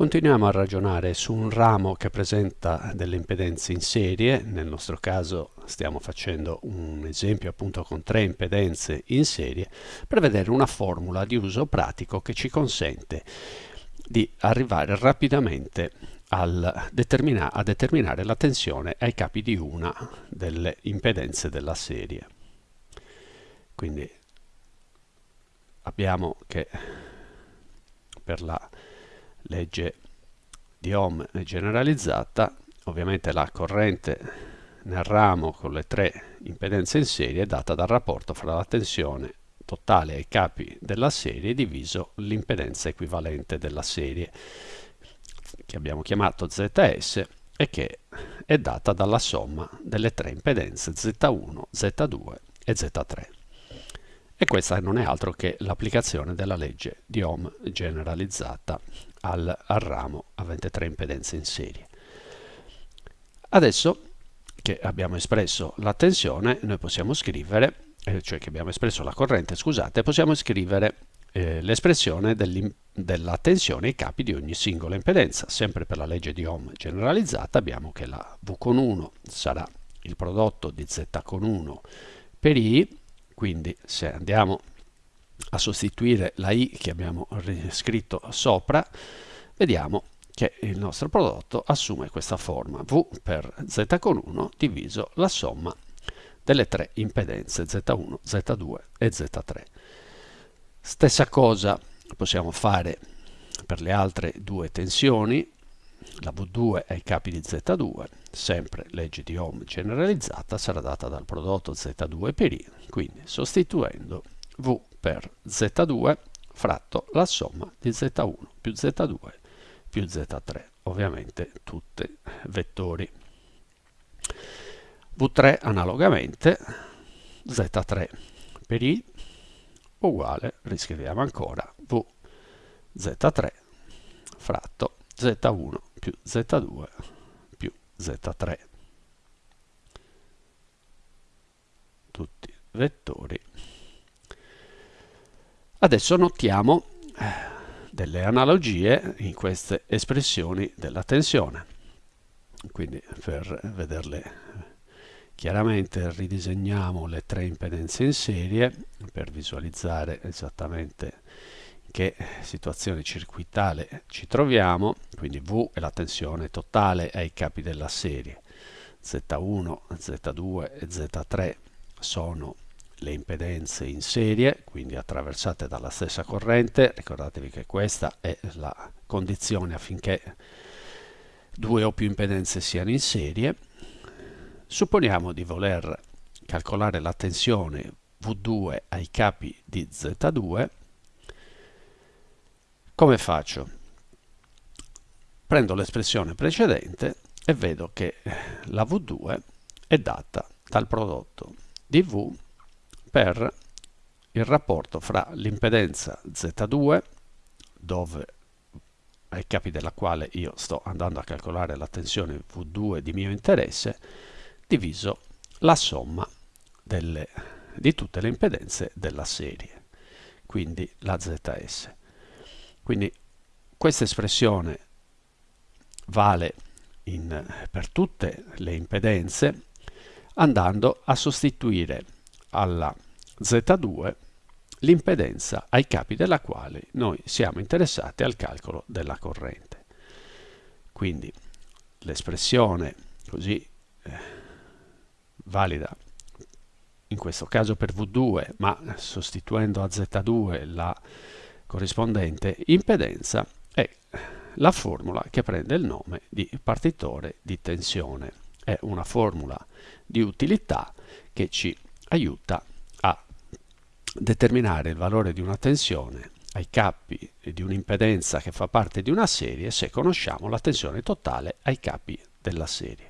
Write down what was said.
Continuiamo a ragionare su un ramo che presenta delle impedenze in serie, nel nostro caso stiamo facendo un esempio appunto con tre impedenze in serie, per vedere una formula di uso pratico che ci consente di arrivare rapidamente determina a determinare la tensione ai capi di una delle impedenze della serie. Quindi abbiamo che per la legge di Ohm generalizzata, ovviamente la corrente nel ramo con le tre impedenze in serie è data dal rapporto fra la tensione totale ai capi della serie diviso l'impedenza equivalente della serie che abbiamo chiamato ZS e che è data dalla somma delle tre impedenze Z1, Z2 e Z3 e questa non è altro che l'applicazione della legge di Ohm generalizzata al, al ramo avente tre impedenze in serie. Adesso che abbiamo espresso la tensione, noi possiamo scrivere, eh, cioè che abbiamo espresso la corrente, scusate, possiamo scrivere eh, l'espressione della tensione ai capi di ogni singola impedenza. Sempre per la legge di Ohm generalizzata abbiamo che la V con 1 sarà il prodotto di Z con 1 per I, quindi se andiamo a sostituire la i che abbiamo scritto sopra, vediamo che il nostro prodotto assume questa forma v per z con 1 diviso la somma delle tre impedenze z1, z2 e z3. Stessa cosa possiamo fare per le altre due tensioni, la V2 ai capi di Z2, sempre legge di Ohm generalizzata, sarà data dal prodotto Z2 per I, quindi sostituendo V per Z2 fratto la somma di Z1 più Z2 più Z3, ovviamente tutti vettori. V3 analogamente Z3 per I uguale, riscriviamo ancora, V Z3 fratto Z1 più Z2 più Z3. Tutti vettori Adesso notiamo eh, delle analogie in queste espressioni della tensione. Quindi per vederle chiaramente ridisegniamo le tre impedenze in serie per visualizzare esattamente che situazione circuitale ci troviamo. Quindi V è la tensione totale ai capi della serie. Z1, Z2 e Z3 sono le impedenze in serie, quindi attraversate dalla stessa corrente. Ricordatevi che questa è la condizione affinché due o più impedenze siano in serie. Supponiamo di voler calcolare la tensione V2 ai capi di Z2. Come faccio? Prendo l'espressione precedente e vedo che la V2 è data dal prodotto di V per il rapporto fra l'impedenza Z2, dove ai capi della quale io sto andando a calcolare la tensione V2 di mio interesse, diviso la somma delle, di tutte le impedenze della serie, quindi la ZS. Quindi questa espressione vale in, per tutte le impedenze andando a sostituire alla Z2 l'impedenza ai capi della quale noi siamo interessati al calcolo della corrente. Quindi l'espressione così eh, valida in questo caso per V2 ma sostituendo a Z2 la corrispondente impedenza è la formula che prende il nome di partitore di tensione. È una formula di utilità che ci aiuta a determinare il valore di una tensione ai capi di un'impedenza che fa parte di una serie se conosciamo la tensione totale ai capi della serie.